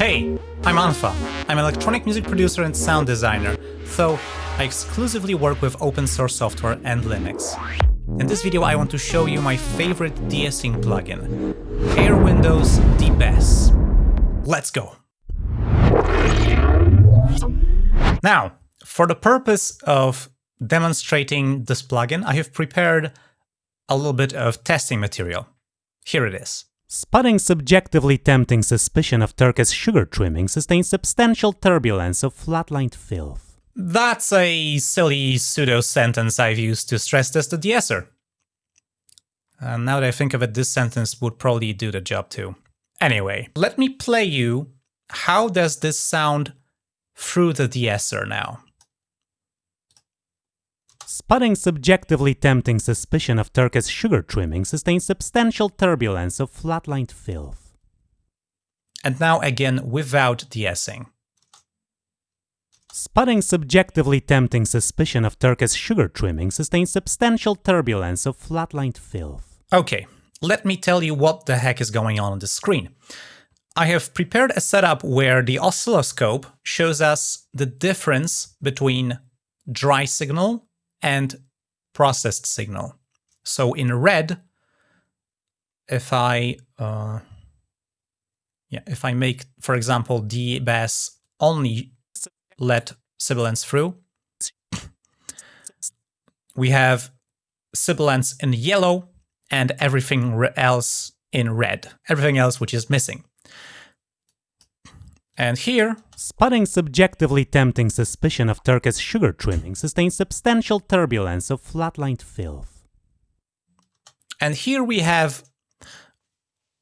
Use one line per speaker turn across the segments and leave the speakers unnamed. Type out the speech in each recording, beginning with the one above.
Hey, I'm unfa. I'm an electronic music producer and sound designer, so I exclusively work with open source software and Linux. In this video I want to show you my favorite de-essing plugin, Air Windows DeBess. Let's go! Now, for the purpose of demonstrating this plugin, I have prepared a little bit of testing material. Here it is.
Spotting subjectively tempting suspicion of Turkish sugar trimming sustains substantial turbulence of flatlined filth.
That's a silly pseudo-sentence I've used to stress test the de-esser. Uh, now that I think of it, this sentence would probably do the job too. Anyway, let me play you how does this sound through the de-esser now.
Spotting subjectively tempting suspicion of Turkish sugar trimming sustains substantial turbulence of flatlined filth.
And now again without de-essing.
Spotting subjectively tempting suspicion of Turkish sugar trimming sustains substantial turbulence of flatlined filth.
Okay, let me tell you what the heck is going on on the screen. I have prepared a setup where the oscilloscope shows us the difference between dry signal and processed signal. So in red, if I uh, yeah, if I make, for example, DeBess only let sibilance through, we have sibilance in yellow and everything else in red, everything else which is missing. And here,
spotting subjectively tempting suspicion of Turkish sugar trimming sustains substantial turbulence of flatlined filth.
And here we have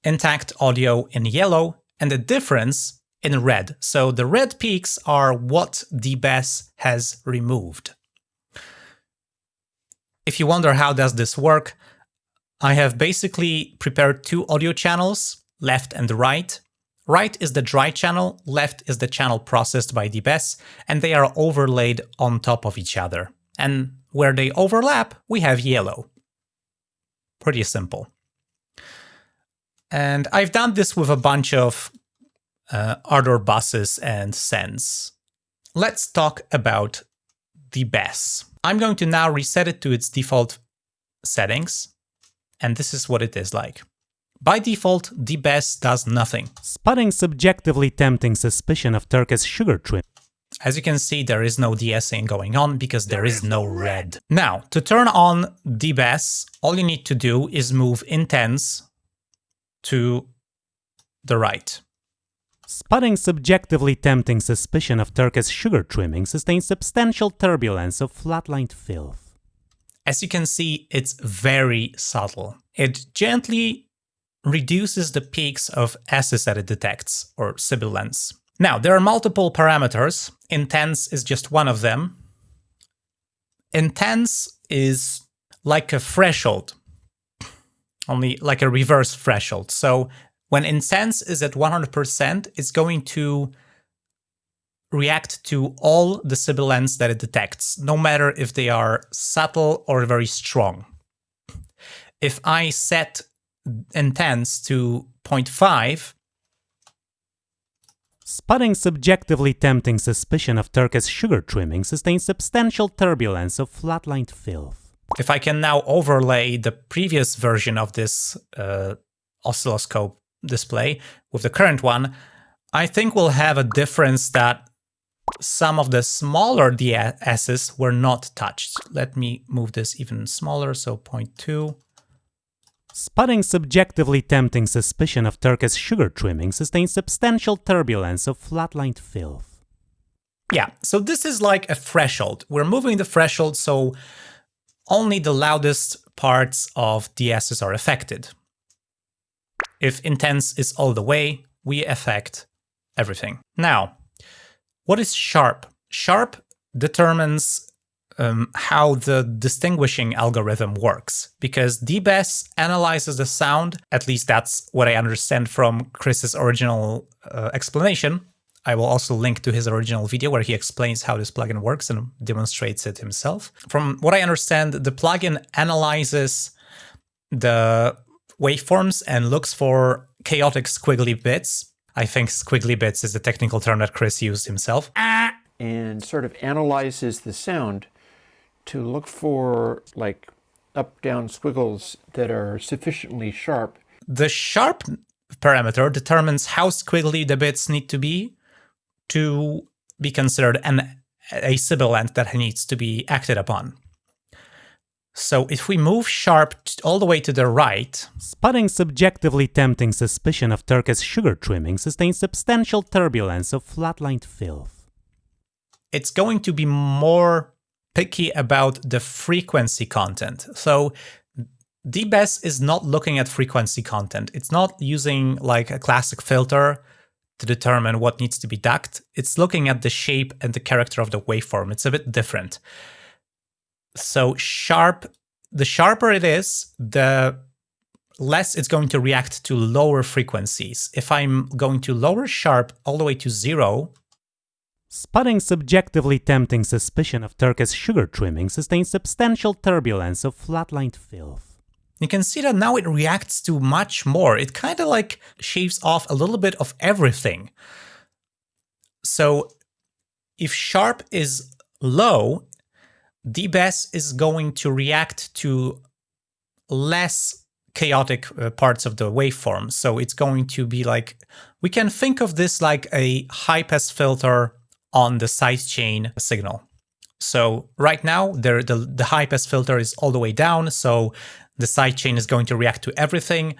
intact audio in yellow and the difference in red. So the red peaks are what DeBess has removed. If you wonder how does this work, I have basically prepared two audio channels, left and right, Right is the dry channel, left is the channel processed by DeBess, and they are overlaid on top of each other. And where they overlap, we have yellow. Pretty simple. And I've done this with a bunch of uh, other buses and sends. Let's talk about DeBess. I'm going to now reset it to its default settings, and this is what it is like. By default, DeBess does nothing.
Spotting subjectively tempting suspicion of Turkish sugar trim.
As you can see, there is no de-essing going on because there is no red. Now, to turn on DeBess, all you need to do is move intense to the right.
Spotting subjectively tempting suspicion of Turkish sugar trimming sustains substantial turbulence of flatlined filth.
As you can see, it's very subtle. It gently reduces the peaks of S's that it detects, or sibilance. Now, there are multiple parameters. Intense is just one of them. Intense is like a threshold, only like a reverse threshold. So when intense is at 100%, it's going to react to all the sibilance that it detects, no matter if they are subtle or very strong. If I set intense to 0.5.
Spotting subjectively tempting suspicion of Turkish sugar trimming sustains substantial turbulence of flatlined filth.
If I can now overlay the previous version of this uh, oscilloscope display with the current one, I think we'll have a difference that some of the smaller DSs were not touched. Let me move this even smaller, so 0.2.
Spotting subjectively tempting suspicion of Turkish sugar trimming sustains substantial turbulence of flatlined filth.
Yeah, so this is like a threshold. We're moving the threshold so only the loudest parts of DSs are affected. If intense is all the way, we affect everything. Now, what is sharp? Sharp determines um, how the distinguishing algorithm works, because DeBess analyzes the sound, at least that's what I understand from Chris's original uh, explanation. I will also link to his original video where he explains how this plugin works and demonstrates it himself. From what I understand, the plugin analyzes the waveforms and looks for chaotic squiggly bits I think squiggly bits is the technical term that Chris used himself.
And sort of analyzes the sound to look for like up down squiggles that are sufficiently sharp.
The sharp parameter determines how squiggly the bits need to be to be considered an a sibilant that needs to be acted upon. So if we move sharp all the way to the right...
Spotting subjectively tempting suspicion of Turkish sugar trimming sustains substantial turbulence of flatlined filth.
It's going to be more picky about the frequency content. So DeBess is not looking at frequency content. It's not using like a classic filter to determine what needs to be ducked. It's looking at the shape and the character of the waveform. It's a bit different. So sharp, the sharper it is, the less it's going to react to lower frequencies. If I'm going to lower sharp all the way to zero,
Spotting subjectively tempting suspicion of Turkish sugar trimming sustains substantial turbulence of flatlined filth.
You can see that now it reacts to much more. It kind of like shaves off a little bit of everything. So if sharp is low, DeBess is going to react to less chaotic uh, parts of the waveform. So it's going to be like, we can think of this like a high pass filter on the sidechain signal. So right now, the, the high pass filter is all the way down, so the sidechain is going to react to everything.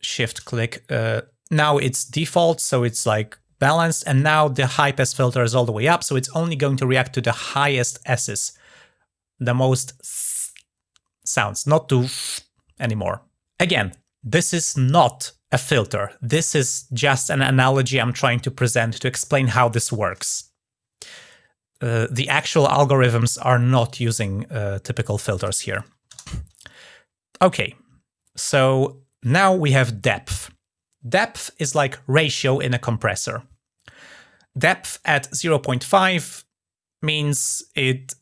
Shift click. Uh, now it's default, so it's like balanced, and now the high pass filter is all the way up, so it's only going to react to the highest S's, the most sounds, not to anymore. Again, this is not a filter. This is just an analogy I'm trying to present to explain how this works. Uh, the actual algorithms are not using uh, typical filters here. Okay, so now we have depth. Depth is like ratio in a compressor. Depth at 0.5 means it,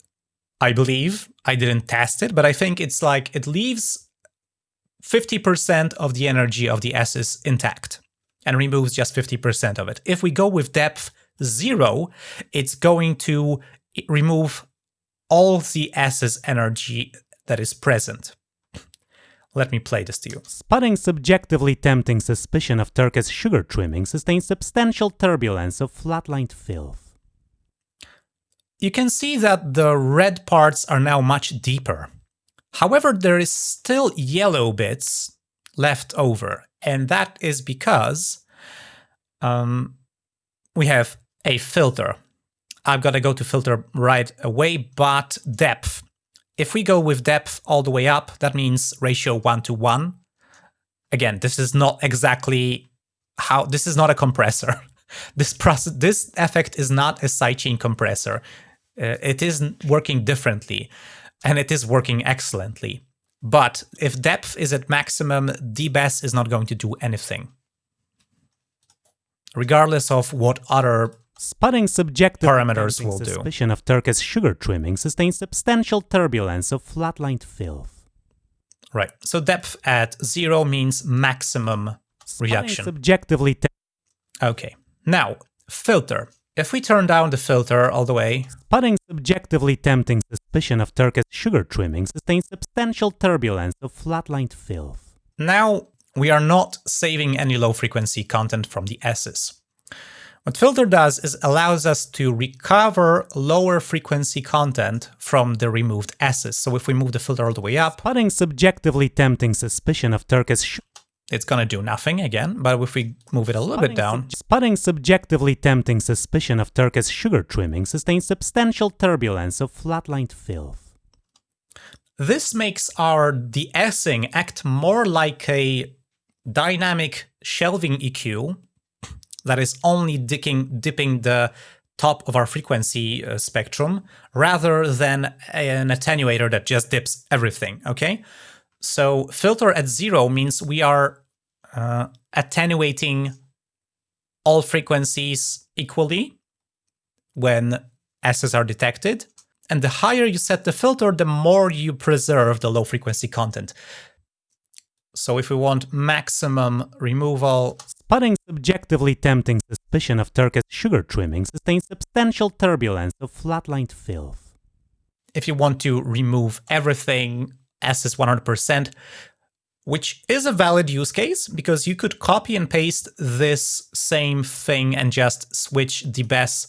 I believe, I didn't test it, but I think it's like it leaves 50% of the energy of the S is intact and removes just 50% of it. If we go with depth 0, it's going to remove all the S's energy that is present. Let me play this to you.
Spotting subjectively tempting suspicion of Turkish sugar trimming sustains substantial turbulence of flatlined filth.
You can see that the red parts are now much deeper. However, there is still yellow bits left over, and that is because um, we have a filter. I've got to go to filter right away, but depth. If we go with depth all the way up, that means ratio 1 to 1. Again, this is not exactly how, this is not a compressor. this process, this effect is not a sidechain compressor. Uh, it is working differently and it is working excellently. But if depth is at maximum, DeBess is not going to do anything. Regardless of what other
Spotting subjective
parameters will do.
Suspicion of Turkish sugar trimming sustains substantial turbulence of flatlined filth.
Right. So depth at zero means maximum
Spotting
reduction.
subjectively
Okay. Now, filter. If we turn down the filter all the way,
Spotting subjectively tempting suspicion of Turkish sugar trimming sustains substantial turbulence of flatlined filth.
now we are not saving any low frequency content from the S's. What filter does is allows us to recover lower frequency content from the removed S's. So if we move the filter all the way up,
Spotting subjectively tempting suspicion of Turkish sugar
it's gonna do nothing again. But if we move it a little bit down,
Spotting subjectively tempting suspicion of Turkish sugar trimming sustains substantial turbulence of flatlined filth.
this makes our de-essing act more like a dynamic shelving EQ that is only dipping, dipping the top of our frequency uh, spectrum rather than an attenuator that just dips everything, okay? So filter at zero means we are uh, attenuating all frequencies equally when S's are detected. And the higher you set the filter, the more you preserve the low frequency content. So if we want maximum removal,
Spotting subjectively tempting suspicion of Turkish sugar trimming sustains substantial turbulence of flatlined filth.
If you want to remove everything S is 100%, which is a valid use case because you could copy and paste this same thing and just switch the BES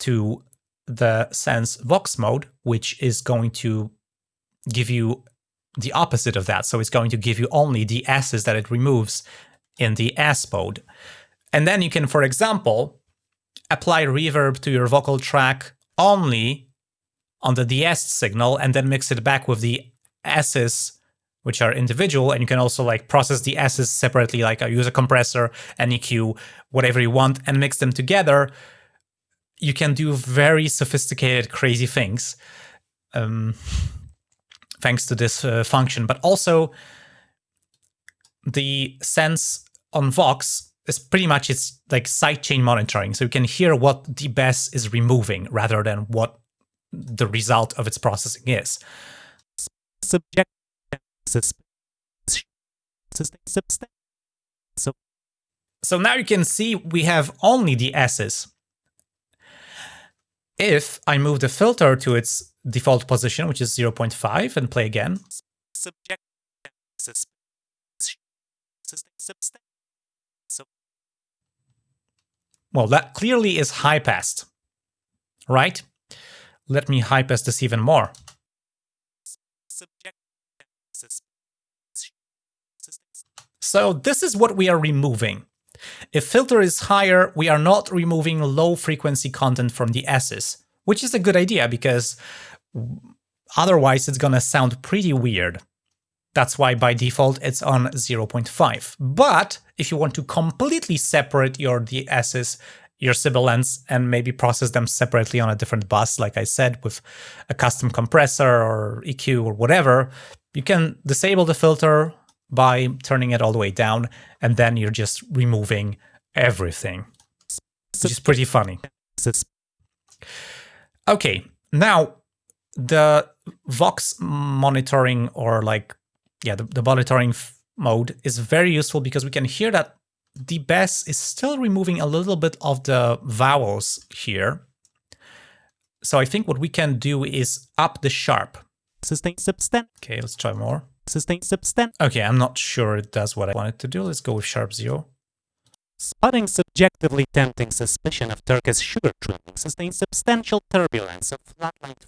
to the Sense Vox mode, which is going to give you the opposite of that. So it's going to give you only the S's that it removes in the S mode. And then you can, for example, apply reverb to your vocal track only on the DS signal and then mix it back with the S's which are individual and you can also like process the S's separately like use a compressor, an EQ, whatever you want and mix them together. You can do very sophisticated, crazy things um, thanks to this uh, function. But also the sense on Vox is pretty much it's like sidechain monitoring. So you can hear what the BES is removing rather than what the result of its processing is.
Subject so,
so now you can see we have only the S's. If I move the filter to its default position, which is 0.5, and play again,
subject
well, that clearly is high passed, right? Let me high pass this even more. So this is what we are removing. If filter is higher, we are not removing low frequency content from the S's, which is a good idea because otherwise it's gonna sound pretty weird. That's why by default it's on 0.5. But if you want to completely separate your DS's, your sibilants, and maybe process them separately on a different bus, like I said, with a custom compressor or EQ or whatever, you can disable the filter by turning it all the way down, and then you're just removing everything, which is pretty funny. Okay, now the Vox monitoring or like, yeah, the, the monitoring mode is very useful because we can hear that the BES is still removing a little bit of the vowels here. So I think what we can do is up the sharp.
Sustain substant.
Okay, let's try more.
Sustain substant.
Okay, I'm not sure it does what I wanted to do. Let's go with sharp zero.
Spotting subjectively tempting suspicion of Turkish sugar trimming sustains substantial turbulence of flatlined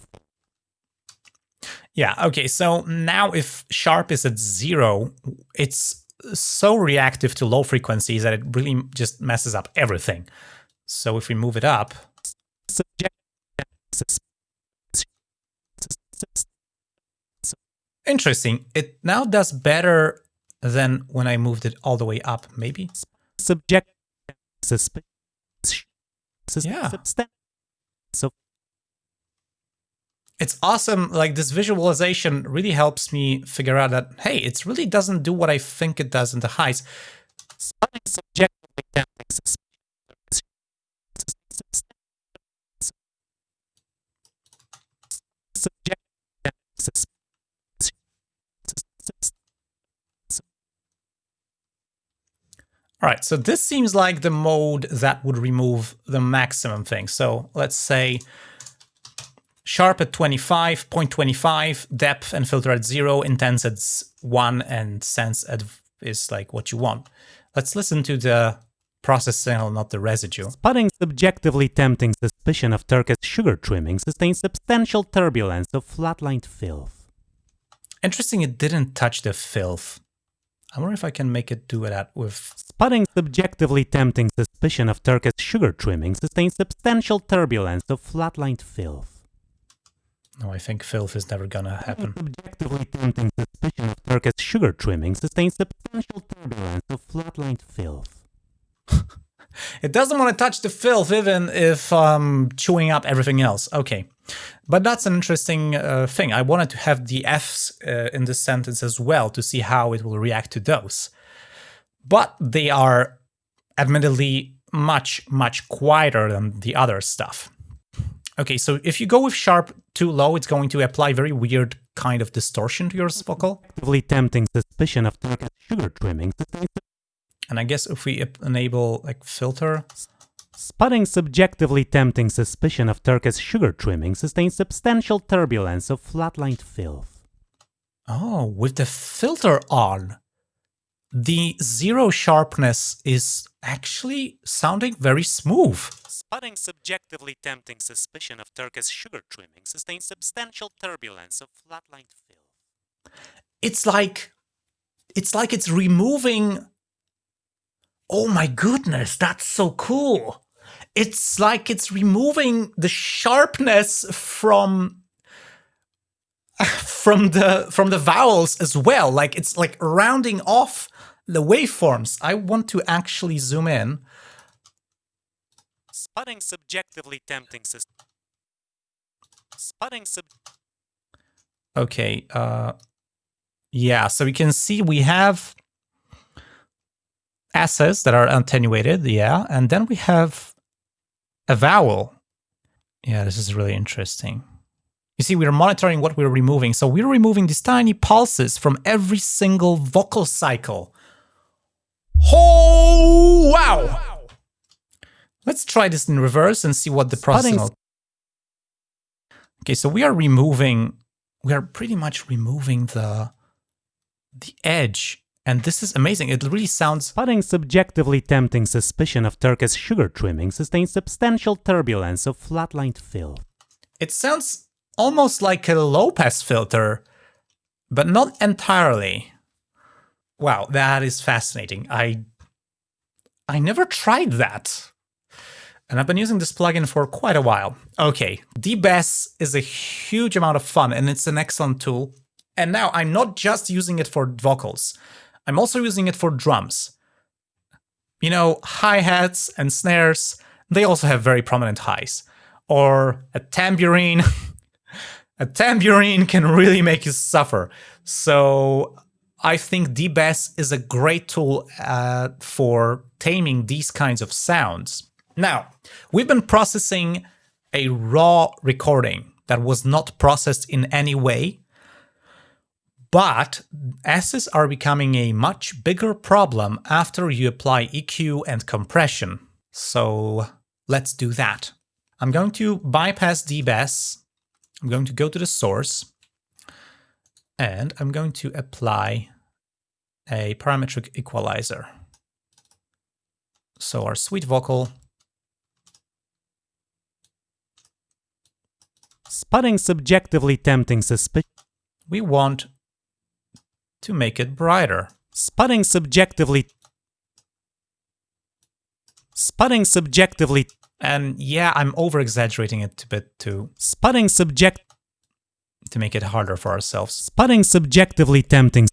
Yeah, okay, so now if sharp is at zero, it's so reactive to low frequencies that it really just messes up everything. So if we move it up...
Subject
Interesting. It now does better than when I moved it all the way up, maybe?
Subject.
Yeah.
So
it's awesome. Like this visualization really helps me figure out that, hey, it really doesn't do what I think it does in the highs.
Subject subject
All right, so this seems like the mode that would remove the maximum thing. So let's say sharp at 25, 0.25, depth and filter at zero, intense at one, and sense at is like what you want. Let's listen to the process signal, not the residue.
Spotting subjectively tempting suspicion of Turkish sugar trimming sustains substantial turbulence of flatlined filth.
Interesting, it didn't touch the filth. I wonder if I can make it do that with...
Spotting subjectively tempting suspicion of Turkish sugar trimming sustains substantial turbulence of flatlined filth.
No, I think filth is never gonna happen.
Subjectively tempting suspicion of Turkish sugar trimming sustains substantial turbulence of flatlined filth.
it doesn't want to touch the filth even if I'm um, chewing up everything else. Okay. But that's an interesting uh, thing. I wanted to have the Fs uh, in this sentence as well to see how it will react to those. But they are admittedly much, much quieter than the other stuff. Okay, so if you go with sharp too low, it's going to apply very weird kind of distortion to your vocal.
Actively tempting suspicion of sugar trimming.
And I guess if we enable like filter,
Spotting subjectively tempting suspicion of Turkish sugar trimming sustains substantial turbulence of flatlined filth.
oh, with the filter on, the zero sharpness is actually sounding very smooth.
Spotting subjectively tempting suspicion of Turkish sugar trimming sustains substantial turbulence of flatlined filth.
It's like, it's like it's removing. Oh my goodness, that's so cool. It's like it's removing the sharpness from from the from the vowels as well. Like it's like rounding off the waveforms. I want to actually zoom in.
Spotting subjectively tempting sus- Spotting sub
Okay, uh yeah, so we can see we have S's that are attenuated, yeah, and then we have a vowel. Yeah, this is really interesting. You see, we're monitoring what we're removing. So we're removing these tiny pulses from every single vocal cycle. Oh, wow! Let's try this in reverse and see what the processing... Okay, so we are removing, we are pretty much removing the, the edge. And this is amazing. It really sounds
Spotting subjectively tempting suspicion of Turkish sugar trimming sustains substantial turbulence of flatlined filth.
It sounds almost like a low pass filter, but not entirely. Wow, that is fascinating. I I never tried that. And I've been using this plugin for quite a while. Okay, DeBess is a huge amount of fun and it's an excellent tool. And now I'm not just using it for vocals. I'm also using it for drums. You know, hi-hats and snares, they also have very prominent highs. Or a tambourine. a tambourine can really make you suffer. So I think DeBess is a great tool uh, for taming these kinds of sounds. Now, we've been processing a raw recording that was not processed in any way, but S's are becoming a much bigger problem after you apply EQ and compression. So let's do that. I'm going to bypass DeBess. I'm going to go to the source and I'm going to apply a parametric equalizer. So our sweet vocal
Spotting subjectively tempting suspicion.
we want to make it brighter.
Spotting subjectively. Spotting subjectively.
And yeah, I'm over exaggerating it a bit to,
Spotting subject.
to make it harder for ourselves.
Spotting subjectively tempting.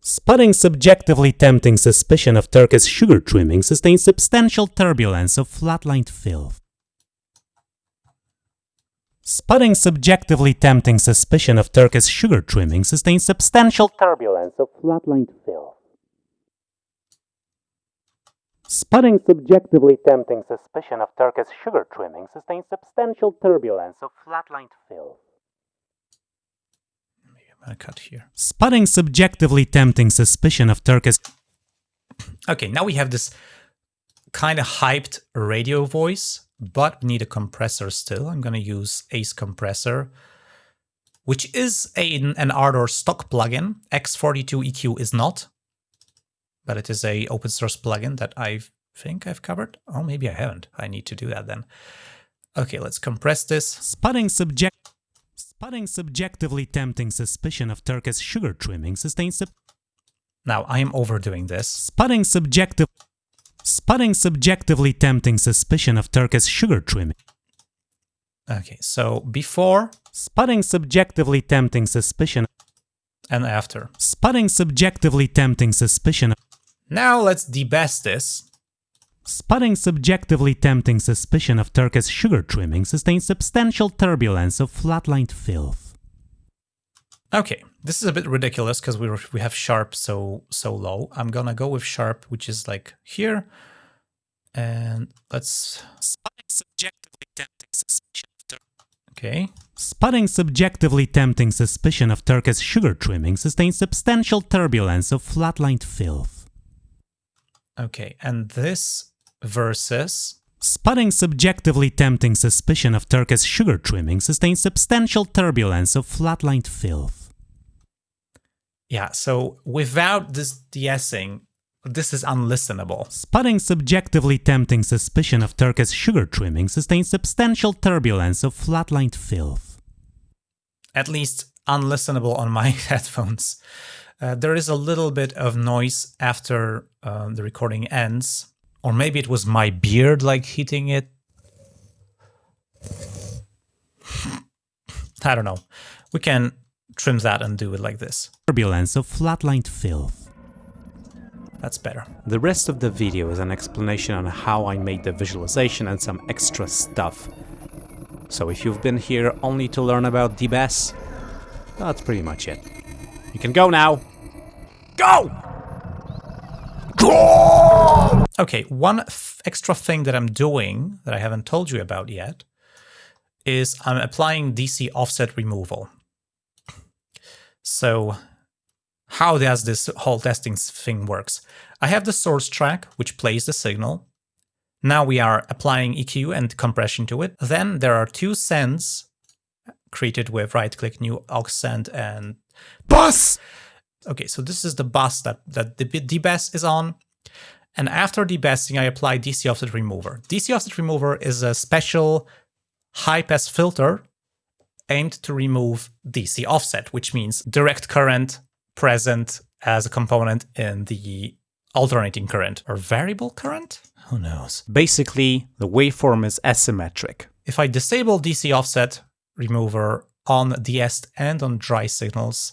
Spotting subjectively tempting suspicion of Turkish sugar trimming sustains substantial turbulence of flatlined filth. Spotting subjectively tempting suspicion of Turkish sugar trimming sustains substantial turbulence of flatlined filth. Spotting subjectively tempting suspicion of Turkish sugar trimming sustains substantial turbulence of flatlined filth.
I'm gonna cut here.
Spotting subjectively tempting suspicion of Turkish
Okay, now we have this kind of hyped radio voice, but we need a compressor still. I'm gonna use Ace Compressor, which is a, an Ardour stock plugin. X42 EQ is not, but it is a open source plugin that I think I've covered. Oh, maybe I haven't. I need to do that then. Okay, let's compress this.
Spotting subject Spotting subjectively tempting suspicion of Turkish sugar trimming sustains sub-
Now I am overdoing this.
spotting subjective spotting subjectively tempting suspicion of Turkish sugar trimming
Okay, so before
spotting subjectively tempting suspicion
and after.
spotting subjectively tempting suspicion
Now let's debest this.
spotting subjectively tempting suspicion of Turkish sugar trimming sustains substantial turbulence of flatlined filth
Okay, this is a bit ridiculous because we we have sharp so so low. I'm gonna go with sharp, which is like here, and let's
spotting subjectively tempting suspicion of Tur-
okay.
Spotting subjectively tempting suspicion of Turk's sugar trimming sustains substantial turbulence of flatlined filth.
Okay, and this versus
Spotting subjectively tempting suspicion of Turk's sugar trimming sustains substantial turbulence of flatlined filth.
Yeah, so without this de-essing, this is unlistenable.
Spotting subjectively tempting suspicion of Turkish sugar trimming sustains substantial turbulence of flatlined filth.
At least unlistenable on my headphones. Uh, there is a little bit of noise after uh, the recording ends. Or maybe it was my beard like hitting it. I don't know. We can trim that and do it like this.
Turbulence of flatlined filth.
That's better.
The rest of the video is an explanation on how I made the visualization and some extra stuff. So if you've been here only to learn about DeBess, that's pretty much it. You can go now. Go!
Okay, one extra thing that I'm doing that I haven't told you about yet is I'm applying DC offset removal. So how does this whole testing thing works? I have the source track, which plays the signal. Now we are applying EQ and compression to it. Then there are two sends created with right-click new aux send and bus. Okay, so this is the bus that, that the DeBess is on. And after debasing, I apply DC offset remover. DC offset remover is a special high pass filter aimed to remove DC offset, which means direct current present as a component in the alternating current or variable current? Who knows?
Basically, the waveform is asymmetric.
If I disable DC offset remover on de-essed and on dry signals,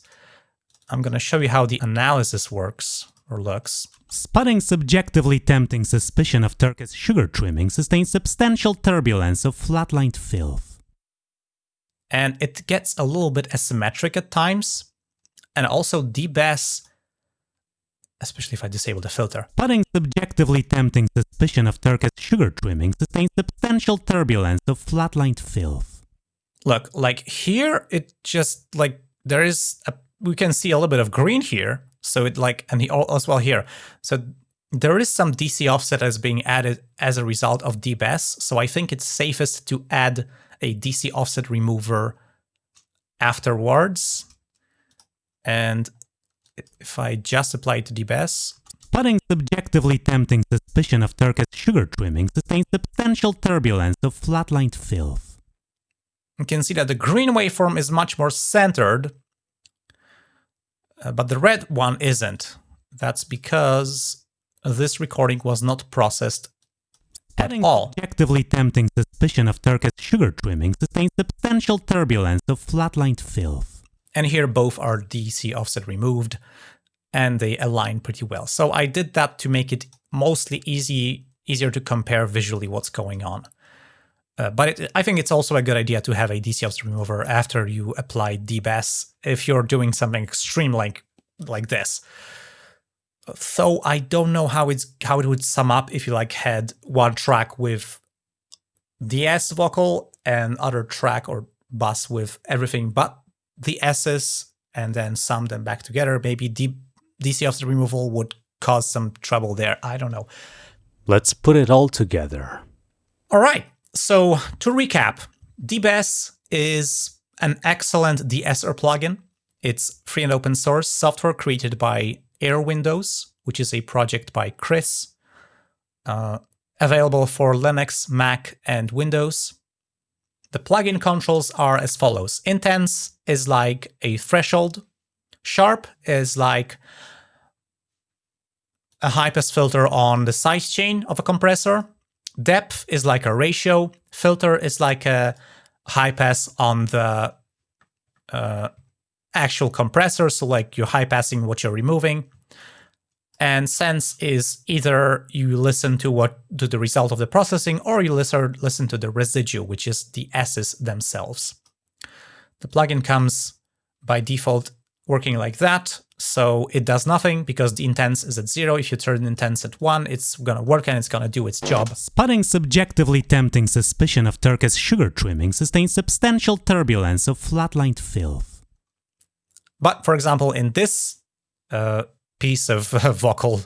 I'm going to show you how the analysis works or looks.
Spotting subjectively tempting suspicion of Turkish sugar trimming sustains substantial turbulence of flatlined filth.
And it gets a little bit asymmetric at times, and also de-bass, especially if I disable the filter.
Putting subjectively tempting suspicion of Turkish sugar trimming sustains substantial turbulence of flatlined filth.
Look, like here, it just like there is a, we can see a little bit of green here, so it like, and he oh, as well here. So there is some DC offset as being added as a result of DeBess. So I think it's safest to add a DC offset remover afterwards. And if I just apply it to DeBess,
Putting subjectively tempting suspicion of Turkish sugar trimming sustains substantial turbulence of flatlined filth.
You can see that the green waveform is much more centered uh, but the red one isn't. That's because this recording was not processed at all.
Objectively tempting suspicion of Turk's sugar trimming sustains substantial turbulence of flatlined filth.
And here both are DC offset removed and they align pretty well. So I did that to make it mostly easy, easier to compare visually what's going on. Uh, but it, I think it's also a good idea to have a DC offset remover after you apply DeBess if you're doing something extreme like like this. So I don't know how it's how it would sum up if you like had one track with the S vocal and other track or bus with everything but the S's and then sum them back together. Maybe D DC offset removal would cause some trouble there. I don't know.
Let's put it all together.
All right. So to recap, DeBess is an excellent de-esser plugin. It's free and open source software created by Airwindows, which is a project by Chris, uh, available for Linux, Mac, and Windows. The plugin controls are as follows. Intense is like a threshold. Sharp is like a high-pass filter on the sidechain of a compressor. Depth is like a ratio. Filter is like a high pass on the uh, actual compressor, so like you're high passing what you're removing. And sense is either you listen to what to the result of the processing or you listen, listen to the residue, which is the S's themselves. The plugin comes by default working like that. So it does nothing because the intense is at zero. If you turn intense at one, it's gonna work and it's gonna do its job.
Spotting subjectively tempting suspicion of Turkish sugar trimming sustains substantial turbulence of flatlined filth.
But for example, in this uh, piece of uh, vocal,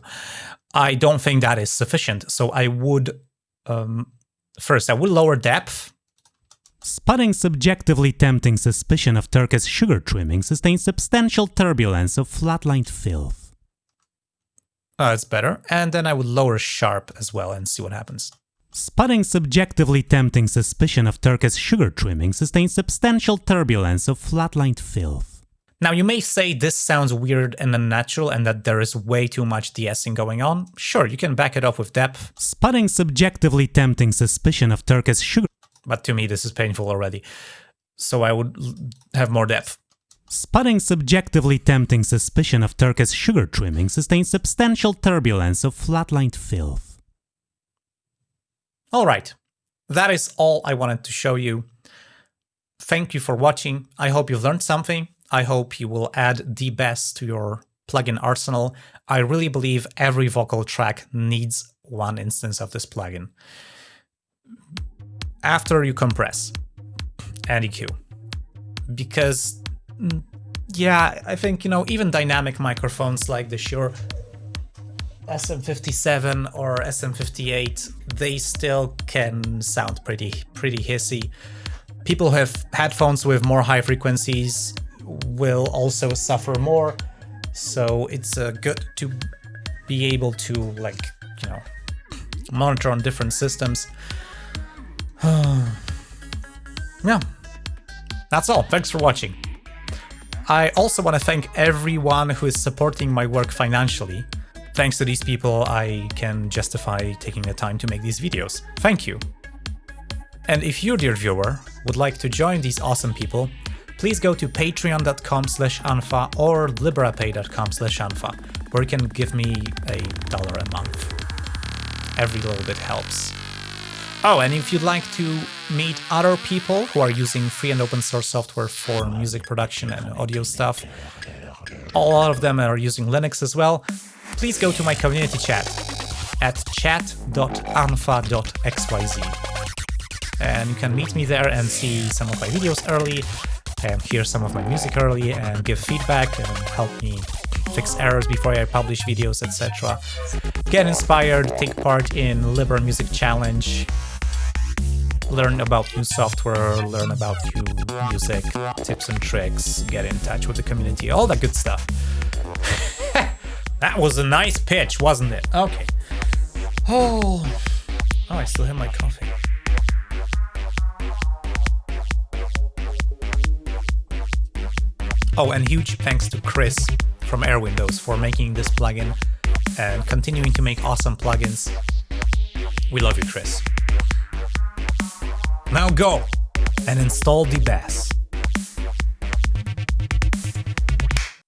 I don't think that is sufficient. So I would, um, first, I would lower depth
Spotting subjectively tempting suspicion of Turkish sugar trimming sustains substantial turbulence of flatlined filth.
Uh, it's better. And then I would lower sharp as well and see what happens.
Spotting subjectively tempting suspicion of Turkish sugar trimming sustains substantial turbulence of flatlined filth.
Now you may say this sounds weird and unnatural and that there is way too much de-essing going on. Sure, you can back it up with depth.
Spotting subjectively tempting suspicion of Turkish sugar
but to me this is painful already. So I would have more depth.
Spotting subjectively tempting suspicion of Turkish sugar trimming sustains substantial turbulence of flatlined filth.
Alright, that is all I wanted to show you. Thank you for watching. I hope you've learned something. I hope you will add DeBess to your plugin arsenal. I really believe every vocal track needs one instance of this plugin after you compress and EQ. Because, mm, yeah, I think, you know, even dynamic microphones like the Shure SM57 or SM58, they still can sound pretty, pretty hissy. People who have headphones with more high frequencies will also suffer more, so it's uh, good to be able to, like, you know, monitor on different systems. yeah, that's all. Thanks for watching. I also want to thank everyone who is supporting my work financially. Thanks to these people, I can justify taking the time to make these videos. Thank you. And if you, dear viewer, would like to join these awesome people, please go to patreon.com slash unfa or liberapay.com slash unfa, where you can give me a dollar a month. Every little bit helps. Oh, and if you'd like to meet other people who are using free and open source software for music production and audio stuff, a lot of them are using Linux as well, please go to my community chat at chat.unfa.xyz. And you can meet me there and see some of my videos early, and hear some of my music early, and give feedback and help me fix errors before I publish videos, etc. Get inspired, take part in Libre Music Challenge, learn about new software, learn about new music, tips and tricks, get in touch with the community, all that good stuff. that was a nice pitch, wasn't it? Okay. Oh, oh I still have my coffee. Oh, and huge thanks to Chris from Airwindows for making this plugin and continuing to make awesome plugins. We love you, Chris. Now go and install DeBess.